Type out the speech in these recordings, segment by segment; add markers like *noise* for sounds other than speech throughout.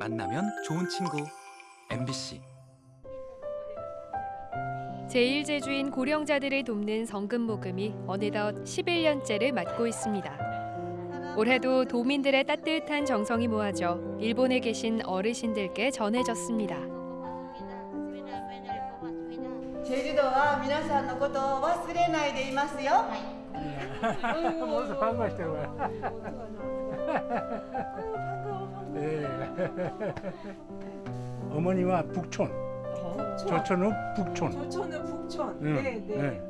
만나면 좋은 친구 MBC 제1제주인 고령자들을 돕는 성금 모금이 어느덧 11년째를 맞고 있습니다. 올해도 도민들의 따뜻한 정성이 모아져 일본에 계신 어르신들께 전해졌습니다. チェジュドは皆さんのことを忘れないでいますよ。 *laughs* 반갑게 와. 네. 어머니와 북촌, 조천읍 북촌. 조천은 북촌. 응, 네, 네. 네.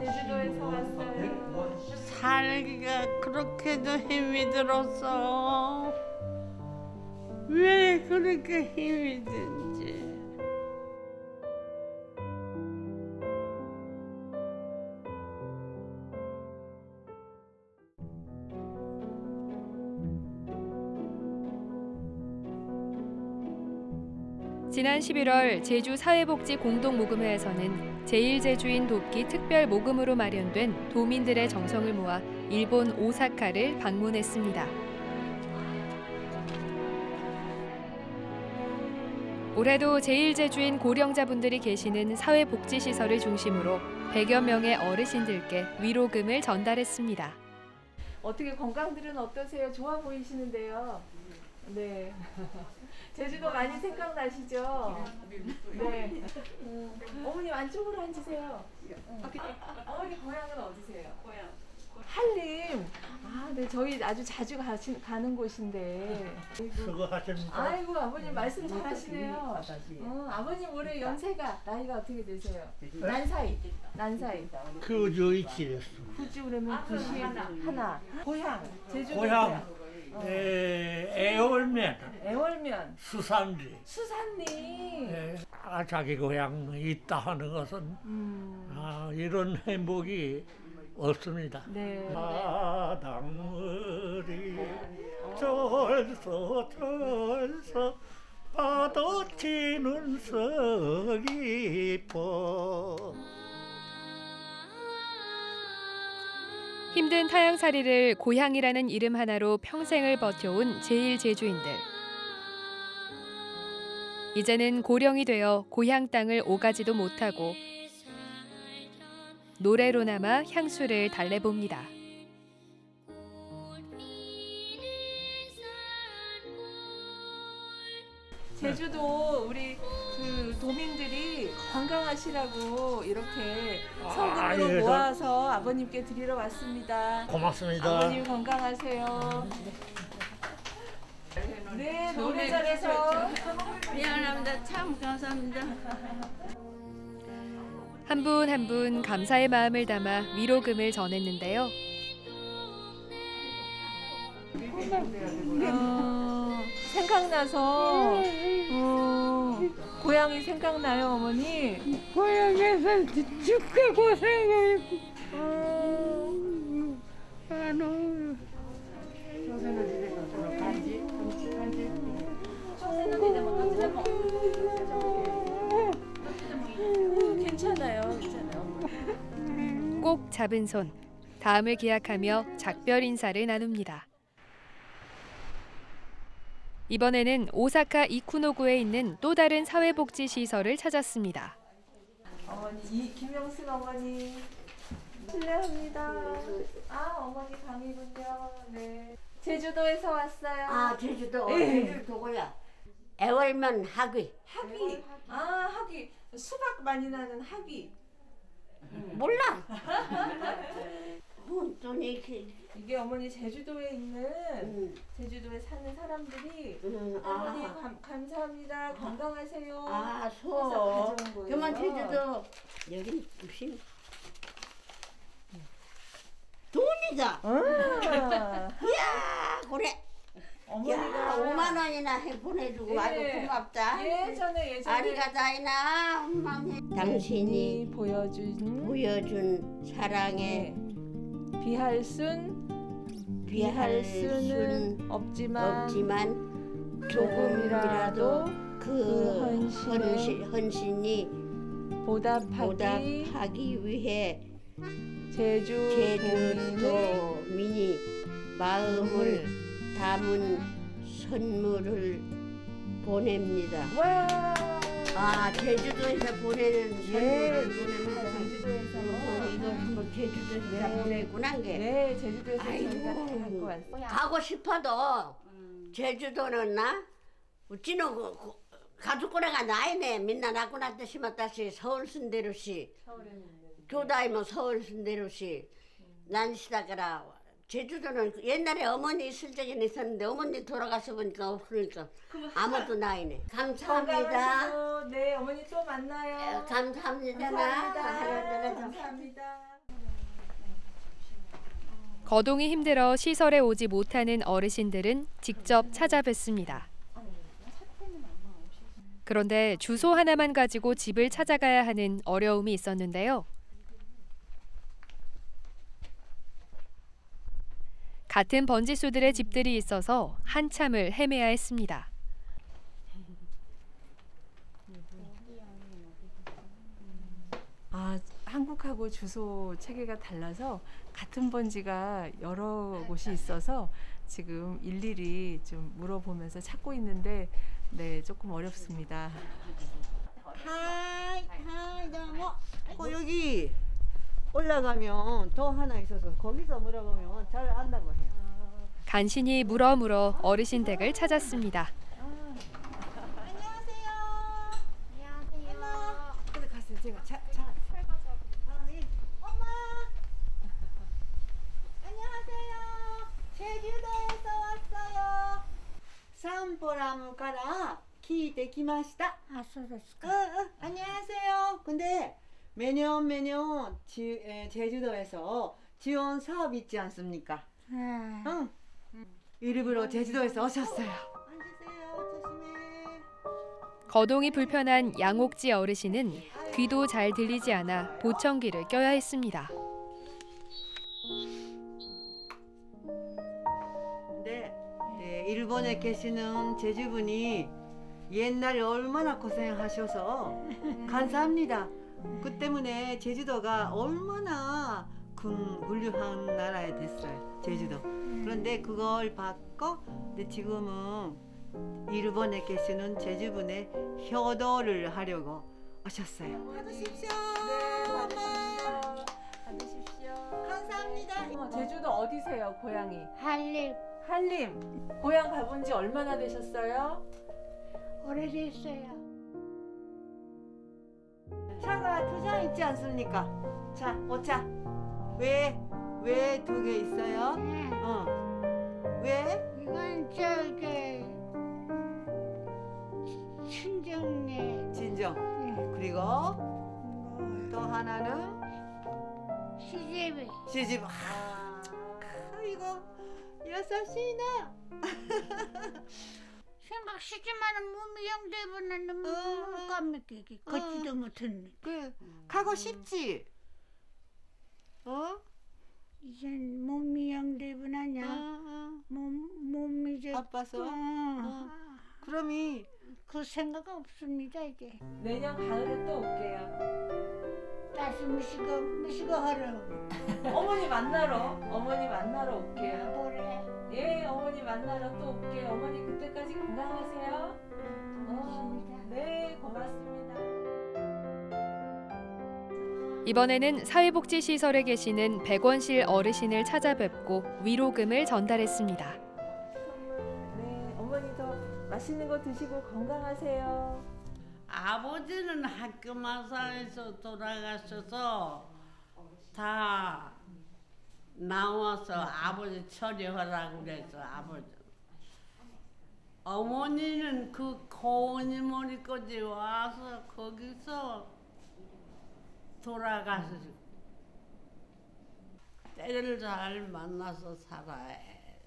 제주도에서 왔어요. 살기가 그렇게도 힘이 들었어. 왜 그렇게 힘이 든지. 지난 11월 제주 사회복지 공동모금회에서는 제1제주인 돕기 특별 모금으로 마련된 도민들의 정성을 모아 일본 오사카를 방문했습니다. 올해도 제1제주인 고령자분들이 계시는 사회복지시설을 중심으로 100여 명의 어르신들께 위로금을 전달했습니다. 어떻게 건강들은 어떠세요? 좋아 보이시는데요. 네. *laughs* 제주도 많이 생각나시죠? 네. 음, 어머님 안쪽으로 앉으세요. 어머니 고향은 어디세요? 고향. 한림. 아, 네. 저희 아주 자주 가신, 가는 곳인데. 수고하십니다. 아이고 아버님 말씀 잘 하시네요. 어, 아버님 올해 연세가 나이가 어떻게 되세요? 난 사이. 난 사이. 그저 이치랬어. 굳이 그러면 90 하나. 고향. 제주도 고향. 에, 애월면 애월면 수산리. 수산리. 에, 아, 자기 고향 있다 하는 것은 음. 아, 이런 행복이 없습니다. 네. 바닷물이 절서 절서 파도치는 서귀포 힘든 타향살이를 고향이라는 이름 하나로 평생을 버텨온 제1제주인들. 이제는 고령이 되어 고향 땅을 오가지도 못하고 노래로나마 향수를 달래봅니다. 제주도 우리 그 도민들이 건강하시라고 이렇게 아, 성금으로 예, 저- 모아서 아버님께 드리러 왔습니다. 고맙습니다. 아버님 건강하세요. 네, 노래 잘해서 미안합니다. 참 감사합니다. 한 분 한 분 감사의 마음을 담아 위로금을 전했는데요. 어, 생각나서 어, 고향이 생각나요, 어머니. 고향에서 죽게 고생했고. 아, 너무. 괜찮아요, 괜찮아요. 꼭 잡은 손, 다음을 기약하며 작별 인사를 나눕니다. 이번에는 오사카 이쿠노구에 있는 또 다른 사회복지 시설을 찾았습니다. 어머니 이 김영순 어머니 실례합니다. 아 어머니 방이군요. 네. 제주도에서 왔어요. 아 제주도 예. 제주도고요. 애월면 학위 학위. 아 학위. 수박 많이 나는 학위. 몰라. *laughs* 혼돈이 그 이게 어머니 제주도에 있는 음, 제주도에 사는 사람들이 음, 어머니 아, 감, 감사합니다. 건강하세요. 아 해서 소. 가져온 거예요. 그만 제주도 여기 무슨 돈이다. 아, 야 그래. 야 어머니가 5만 원이나 해 보내주고 예. 아주 고맙다. 예전에 예전에 아리가다이나 엄마네. 당신이 보여준 보여준 사랑에 비할 순 비할 수는 없지만, 없지만 조금이라도 그그 헌신에 헌신, 헌신 이 보답하기 보답하기 위해 제주 미니 마음을 담은 선물을 보냅니다. 와. 아 제주도에서 보내는 예, 선물을 보냅니다. 제주도에서. 어, 이거 뭐 제주도에서 다 네. 보내구나 게. 네, 제주도에서. 저희가 다 갖고 왔어요. 가고 싶어도 제주도는 나 우찌는 그, 그, 가족꼬레가 나이네 민나 났다 심었다시 서울 순대로시 교다이면 서울 순대로시 난 시다가라 제주도는 그 옛날에 어머니 있을 적에는 있었는데 어머니 돌아가서 보니까 없으니까 아무도 나이네 감사합니다 건강하시고, 네, 어머니 또 만나요. 어, 감사합니다 나 감사합니다. 하나하나 감사합니다. 거동이 힘들어 시설에 오지 못하는 어르신들은 직접 찾아뵙습니다. 그런데 주소 하나만 가지고 집을 찾아가야 하는 어려움이 있었는데요. 같은 번지수들의 집들이 있어서 한참을 헤매야 했습니다. 아, 한국하고 주소 체계가 달라서 같은 번지가 여러 곳이 있어서 지금 일일이 좀 물어보면서 찾고 있는데 네, 조금 어렵습니다. はい はい どうも 어, 여기 올라가면 더 하나 있어서 거기서 물어보면 잘 안다고 해요 간신히 물어 물어 어르신 댁을 찾았습니다. 그래 갔어요 제가 자, 자. 아, 예. 엄마 안녕하세요 제주도에서 왔어요 산보라무から 聞いてきましたあそうです응, 응, 안녕하세요 근데 매년 매년 지, 에, 제주도에서 지원 사업 있지 않습니까 응. 일부러 제주도에서 오셨어요 앉으세요 조심해 거동이 불편한 양옥지 어르신은 귀도 잘 들리지 않아 보청기를 껴야 했습니다. 근데 네, 일본에 계시는 제주분이 옛날에 얼마나 고생하셔서 감사합니다. 그 때문에 제주도가 얼마나 큰 훌륭한 나라에 됐어요. 제주도. 그런데 그걸 받고 근데 지금은 일본에 계시는 제주분의 효도를 하려고 오셨어요. 받으십시오. 받으십시오. 감사합니다. 어, 제주도 어디세요, 고향이? 할일 한림. 고향 가본 지 얼마나 되셨어요? 오래됐어요. 차가 두잔 있지 않습니까? 자, 오차. 왜? 왜 두 개 있어요? 어. 왜? 이건 저기 친정네 진정. 그리고 또 하나는 시집이 시집. 아, 이거 여사시나. *laughs* 생각 시집만은 몸이 영대보는 너무 어. 깜찍이 걷지도 못했네. 그 가고 싶지. 어? 이젠 몸이 영대보나냐? 어, 몸 몸이 이제 어. 아파서. 어. 어. 그럼이 그 생각 없습니다 이제. 내년 가을에 또 올게요. 다시 무시고 무시고 하러 어머니 만나러, 어머니 만나러 올게요. 보래. 예, 어머니 만나러 또 올게요. 어머니 그때까지 건강하세요. 고맙습니다. 네, 고맙습니다. 이번에는 사회복지시설에 계시는 백원실 어르신을 찾아뵙고 위로금을 전달했습니다. 네, 어머니도 맛있는 거 드시고 건강하세요. 아버지는 학교 마사에서 돌아가셔서 다 나와서 아버지 처리하라고 그래서 아버지 어머니는 그 고은이 머리까지 와서 거기서 돌아가시고 때를 잘 만나서 살아야 해.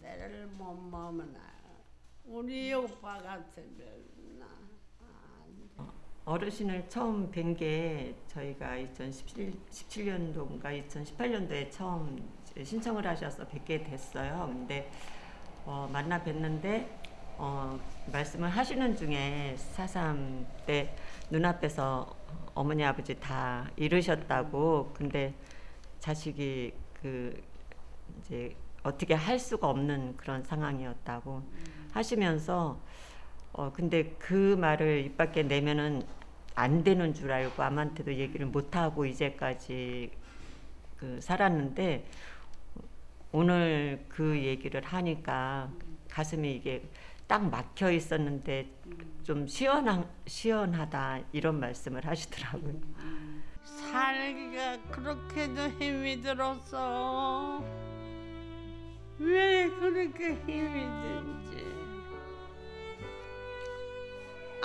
때를 못 만나 우리 오빠 같으면 나 어르신을 처음 뵌 게 저희가 2017년도인가 2018년도에 처음 신청을 하셔서 뵙게 됐어요. 근데 어, 만나 뵀는데 어, 말씀을 하시는 중에 사삼 때 눈앞에서 어머니 아버지 다 잃으셨다고 근데 자식이 그 이제 어떻게 할 수가 없는 그런 상황이었다고 하시면서 어 근데 그 말을 입 밖에 내면은 안 되는 줄 알고 아무한테도 얘기를 못 하고 이제까지 그 살았는데 오늘 그 얘기를 하니까 가슴이 이게 딱 막혀 있었는데 좀 시원한 시원하다 이런 말씀을 하시더라고요. 살기가 그렇게도 힘이 들었어. 왜 그렇게 힘이 든지.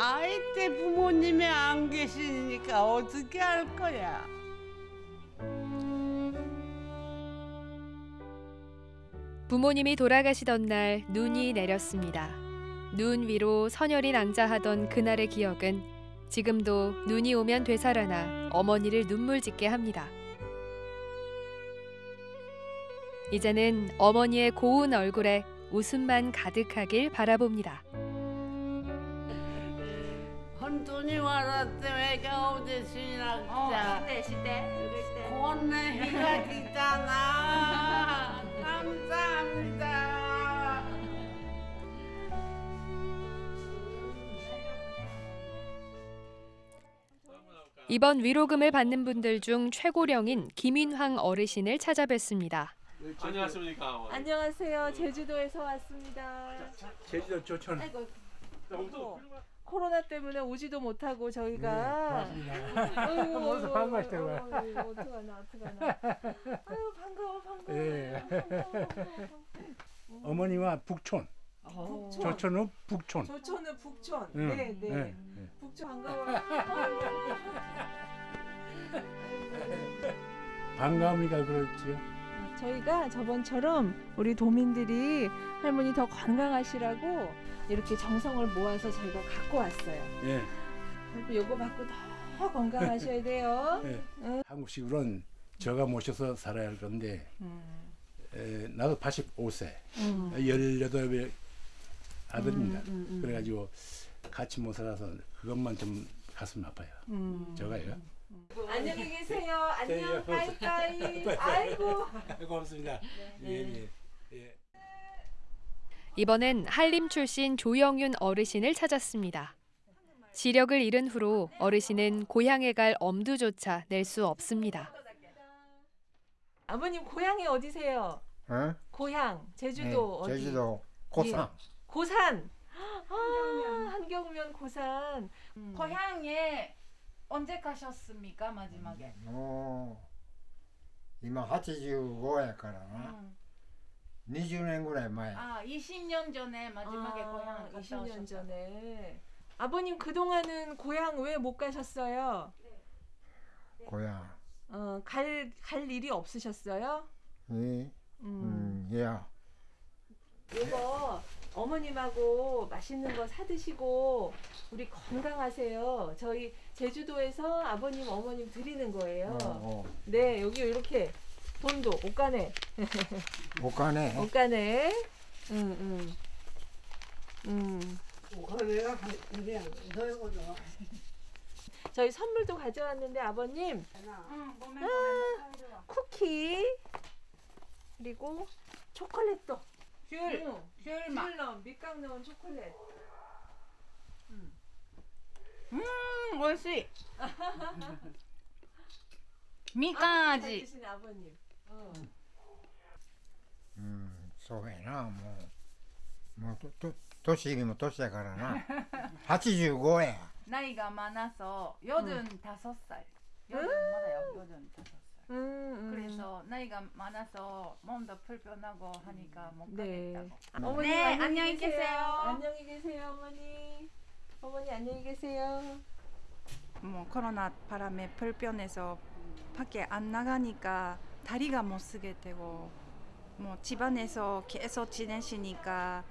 아이 때 부모님이 안 계시니까 어떻게 할 거야? 부모님이 돌아가시던 날 눈이 내렸습니다. 눈 위로 선열이 낭자하던 그날의 기억은 지금도 눈이 오면 되살아나 어머니를 눈물 짓게 합니다. 이제는 어머니의 고운 얼굴에 웃음만 가득하길 바라봅니다. 혼돈이 와랐대 왜가 어디 지나자. 시대 시대. 건네 희가 있잖아. 감사합니다. 이번 위로금을 받는 분들 중 최고령인 김인황 어르신을 찾아뵙습니다. 안녕하십니까. 안녕하세요. 제주도에서 왔습니다. 제주도 조천. 아이고, 아이고, 코로나 때문에 오지도 못하고 저희가 아이고, 반갑다고. 아이고, 아이고, 어떡하나 어떡하나. 아유 반가워 반가워. 예. 반가워, 반가워. 어머니와 북촌. 북촌. 조천은 북촌. 조천은 북촌. 응, 네, 네. 예, 예. 북촌 반가워. 반가우니까 그렇지요. 저희가 저번처럼 우리 도민들이 할머니 더 건강하시라고 이렇게 정성을 모아서 저희가 갖고 왔어요. 예. 그리고 요거 받고 더 건강하셔야 *laughs* 돼요. 예. 한국식으로는 저가 모셔서 살아야 할 건데 음. 에, 나도 85세, 음. 18의 아들입니다. 음, 음, 음. 그래가지고 같이 못 살아서 그것만 좀 가슴 아파요. 음. 저가요. 안녕히 계세요. 안녕. 네, 까이까이. *laughs* 아이고. *laughs* 고맙습니다. 예, 예, 예. 이번엔 한림 출신 조영윤 어르신을 찾았습니다. 지력을 잃은 후로 어르신은 고향에 갈 엄두조차 낼 수 없습니다. 아버님 고향이 어디세요? 어? 고향 제주도 네, 어디? 제주도 예. 고산. 예. 고산. 아, 한경면 고산. 음. 고향에 언제 가셨습니까 마지막에? 어, 이만 85야から. 음. 20년 전에 마야. 아, 20년 전에 마지막에 아, 고향을 갔다 20년 오셨다. 전에. 아버님 그동안은 고향 왜 못 가셨어요? 네. 고향. 어, 갈, 갈 일이 없으셨어요? 예. 음, 음 예. 이거 어머님하고 맛있는 거 사드시고 우리 건강하세요. 저희 제주도에서 아버님 어머님 드리는 거예요. 어, 어. 네 여기 이렇게 돈도 옷가네. 옷가네. 옷가네. 응, 응. 응. 저희 선물도 가져왔는데 아버님. 응, 아, 쿠키. 그리고 초콜릿도. 귤, 귤맛 귤 넣은 밑강 넣은 초콜릿. 음, 음 맛있 *laughs* 미까지. 아, 아버님. 어. 음, そうやな、もう。もうと、と、年にも年やからな。85や。 나이가 많아서 여든 다섯 *laughs* 살. 여든 맞아요. 여든 다섯 살. 음, 음. 그래서 나이가 많아서 몸도 불편하고 하니까 못 네. 가겠다고. 어머니 네, 안녕히, 안녕히 계세요. 계세요. 안녕히 계세요, 어머니. 어머니 안녕히 계세요. 뭐 코로나 바람에 불편해서 밖에 안 나가니까 다리가 못 쓰게 되고 뭐 집안에서 계속 지내시니까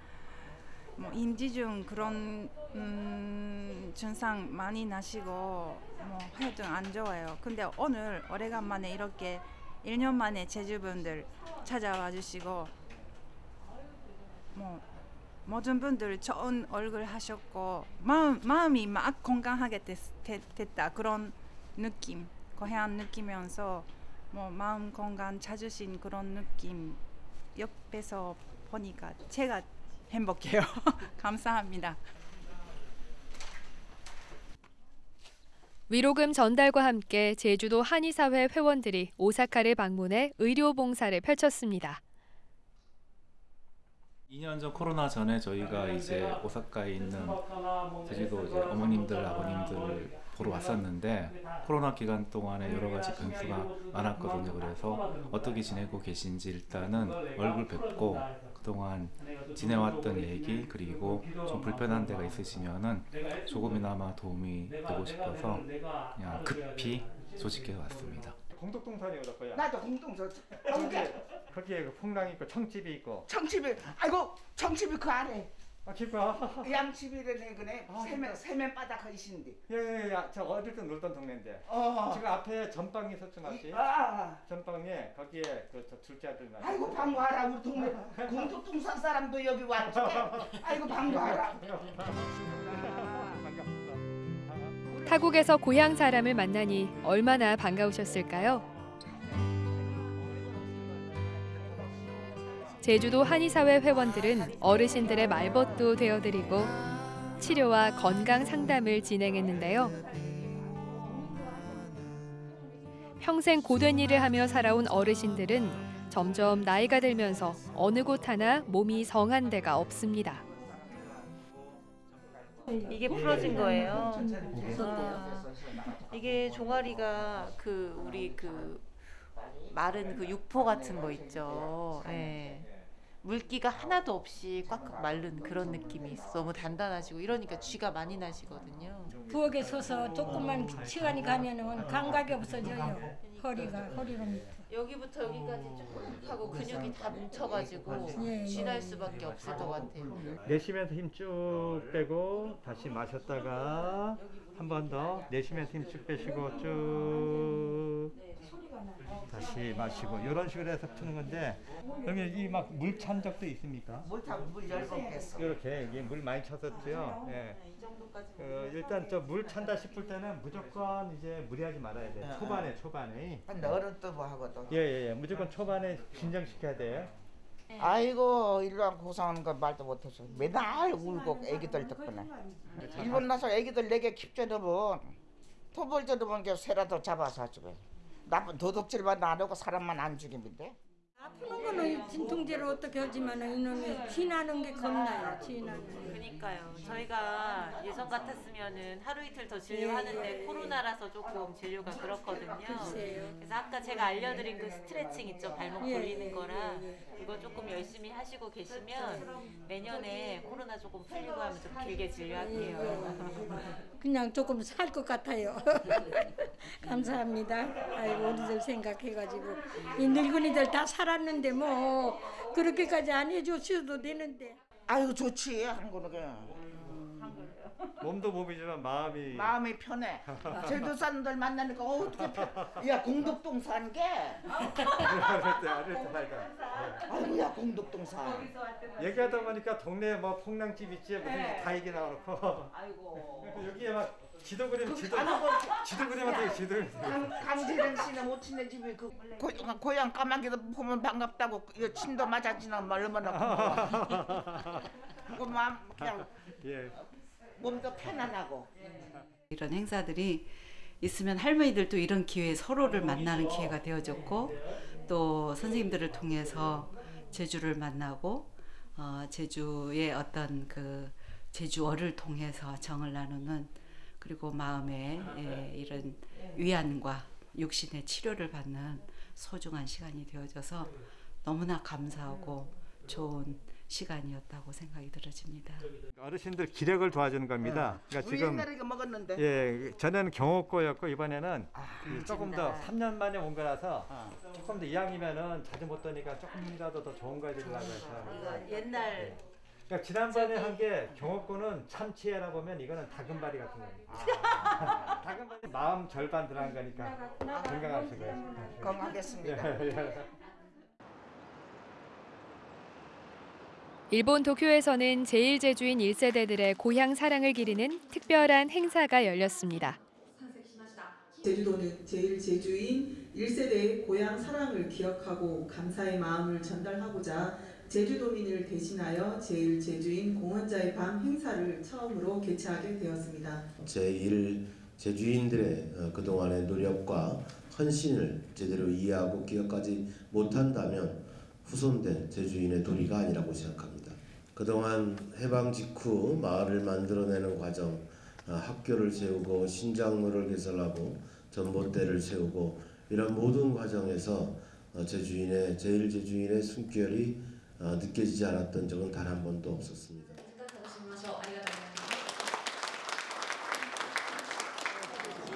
뭐 인지중 그런 음, 증상 많이 나시고 뭐 하여튼 안 좋아요. 근데 오늘 오래간만에 이렇게 1년 만에 제주분들 찾아와 주시고 뭐 모든 분들 좋은 얼굴 하셨고 마음 마음이 막 건강하게 됐, 됐, 됐다 그런 느낌 고향 느끼면서 뭐 마음 건강 찾으신 그런 느낌 옆에서 보니까 제가 행복해요. *laughs* 감사합니다. 위로금 전달과 함께 제주도 한의사회 회원들이 오사카를 방문해 의료 봉사를 펼쳤습니다. 2년 전 코로나 전에 저희가 이제 오사카에 있는 제주도 이제 어머님들 아버님들 보러 왔었는데 코로나 기간 동안에 여러 가지 변수가 많았거든요. 그래서 어떻게 지내고 계신지 일단은 얼굴 뵙고 그동안 지내왔던 얘기 그리고 좀 불편한 데가 있으시면은 조금이나마 도움이 되고 싶어서 그냥 급히 소식해 왔습니다. 공덕동산이 어떨 거야? 나도 공동서 거기에 거기에 그 풍랑 있고 청집이 있고. 청집이 아이고 청집이 그 아래 아 기뻐. 양집이라네 그네 아, 세면. 세면 바닥 하시는데 예 예 예. 저 어릴 때 놀던 동네인데. 어. 지금 앞에 전방이 있었죠 맞지? 아, 전방에 거기에 그 저 둘째 아들 날. 아이고 반가워라 우리 동네 *laughs* 공덕동산 사람도 여기 왔지 아이고 반가워라 *laughs* 타국에서 고향 사람을 만나니 얼마나 반가우셨을까요? 제주도 한의사회 회원들은 어르신들의 말벗도 되어드리고 치료와 건강 상담을 진행했는데요. 평생 고된 일을 하며 살아온 어르신들은 점점 나이가 들면서 어느 곳 하나 몸이 성한 데가 없습니다. 이게 부러진 거예요. 아, 이게 종아리가 그 우리 그 마른 그 육포 같은 거 있죠. 예. 물기가 하나도 없이 꽉꽉 마른 그런 느낌이 있어. 너무 단단하시고 이러니까 쥐가 많이 나시거든요. 부엌에 서서 조금만 시간이 가면은 감각이 없어져요. 허리가 허리로. 여기부터 여기까지 쭉 하고 근육이 다 뭉쳐가지고 예, 예. 쥐날 수밖에 없을 것 같아요. 내쉬면서 힘 쭉 빼고 다시 마셨다가 한 번 더 내쉬면서 힘 쭉 빼시고 쭉 다시 마시고 이런 식으로 해서 푸는 건데 여기 이막 물 찬 적도 있습니까? 물타물 열번 뺐어 이렇게 이게 물 많이 쳤었죠. 예. 그 일단 저 물 찬다 싶을 때는 무조건 이제 무리하지 말아야 돼. 예, 초반에 초반에. 근데 어른도 뭐 하거든 예예예. 무조건 초반에 진정시켜야 돼요. 아이고 일반 고상한 거 말도 못해서 맨날 울고 애기들 덕분에 일본 나서 애기들 내게 킵져 넣으면 토벌 들으면 게 새라도 잡아서 주고 나쁜 도둑질만 안 하고 사람만 안 죽이는데 아프는 거는 진통제로 어떻게 하지만 이놈이 지나는 게 겁나요. 지나는. 게. 그니까요. 저희가 예전 같았으면은 하루 이틀 더 진료하는데 예, 예, 코로나라서 조금 진료가 그렇거든요. 글쎄요. 그래서 아까 제가 알려드린 그 스트레칭 있죠. 발목 예, 돌리는 예, 거라 예, 예. 그거 조금 열심히 하시고 계시면 내년에 코로나 조금 풀리고 하면 좀 길게 진료할게요. 그냥 조금 살 것 같아요. *laughs* 감사합니다. 아이고 우리들 생각해가지고 이 늙은이들 다 살았는데 뭐 그렇게까지 안 해줬어도 되는데. 아이고 좋지 한국은 그냥. 몸도 몸이지만 마음이 마음이 편해. 제주 사람들 만나니까 어, 어떻게 편... 야 공덕동산 게? 어릴 때 어릴 때 살다. 아이고 야 공덕동산 얘기하다 보니까 동네에 뭐 폭랑집 있지 무슨 네. 다 얘기 나오고. 아이고. *laughs* 여기에 막 지도 그림 지도 지도 되게 지도 그림 강, 강재령 씨는 모친네 집이 그 고, 고향 까마귀도 보면 반갑다고 이 침도 맞아지나 뭐 얼마나. *laughs* 그 마음 그냥 예. 몸도 편안하고 이런 행사들이 있으면 할머니들도 이런 기회에 서로를 만나는 기회가 되어졌고 또 선생님들을 통해서 제주를 만나고 어, 제주의 어떤 그 제주어를 통해서 정을 나누는 그리고 마음의 예, 이런 위안과 육신의 치료를 받는 소중한 시간이 되어져서 너무나 감사하고 좋은 시간이었다고 생각이 들어집니다. 어르신들 기력을 도와주는 겁니다. 그러니까 우리 지금 옛날에 먹었는데. 예 전에는 경호과였고 이번에는 이 조금 더 재밌다. 3년 만에 온 거라서 조금 더 이왕이면은 자주 못 도니까 조금이라도 더 좋은 거 해드리려고 해서 이거 옛날 그러니까 지난번에 한 게 경호권은 참치해라 보면 이거는 다금바리 같은 겁니다. *laughs* 다금바리 마음 절반 들어간 거니까 건강하시고요. 건강하겠습니다. 예, 예. 일본 도쿄에서는 제1제주인 1세대들의 고향 사랑을 기리는 특별한 행사가 열렸습니다. 제주도는 제1제주인 1세대의 고향 사랑을 기억하고 감사의 마음을 전달하고자 제주도민을 대신하여 제1제주인 공헌자의 밤 행사를 처음으로 개최하게 되었습니다. 제1 제주인들의 어, 그동안의 노력과 헌신을 제대로 이해하고 기억하지 못한다면 후손된 제주인의 도리가 아니라고 생각합니다. 그동안 해방 직후 마을을 만들어내는 과정, 어, 학교를 세우고 신장로를 개설하고 전봇대를 세우고 이런 모든 과정에서 어, 제주인의 제일 제주인의 숨결이 어, 느껴지지 않았던 적은 단 한 번도 없었습니다.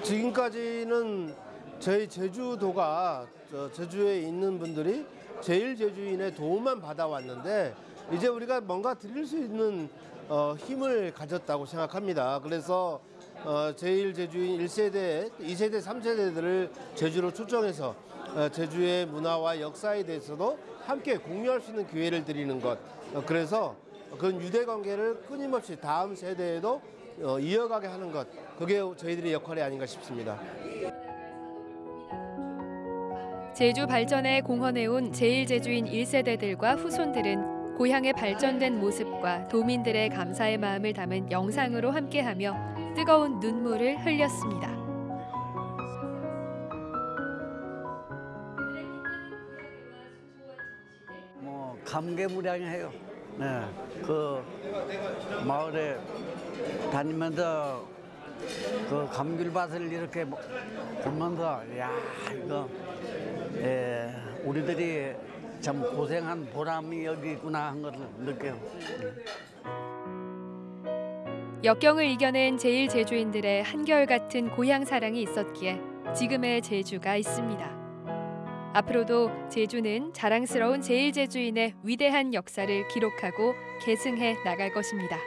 지금까지는 저희 제주도가 저 제주에 있는 분들이 제일 제주인의 도움만 받아왔는데 이제 우리가 뭔가 드릴 수 있는 어, 힘을 가졌다고 생각합니다. 그래서 어, 제일 제주인 1세대, 2세대, 3세대들을 제주로 초청해서 어, 제주의 문화와 역사에 대해서도 함께 공유할 수 있는 기회를 드리는 것. 어, 그래서 그런 유대 관계를 끊임없이 다음 세대에도 어, 이어가게 하는 것. 그게 저희들의 역할이 아닌가 싶습니다. 제주 발전에 공헌해온 제1제주인 1세대들과 후손들은 고향의 발전된 모습과 도민들의 감사의 마음을 담은 영상으로 함께하며 뜨거운 눈물을 흘렸습니다. 감개무량해요. 네, 그 마을에 다니면서 그 감귤밭을 이렇게 뭐 보면서 야 이거 예, 우리들이 참 고생한 보람이 여기 있구나 한 것을 느껴요. 역경을 이겨낸 제1제주인들의 한결같은 고향 사랑이 있었기에 지금의 제주가 있습니다. 앞으로도 제주는 자랑스러운 제1제주인의 위대한 역사를 기록하고 계승해 나갈 것입니다.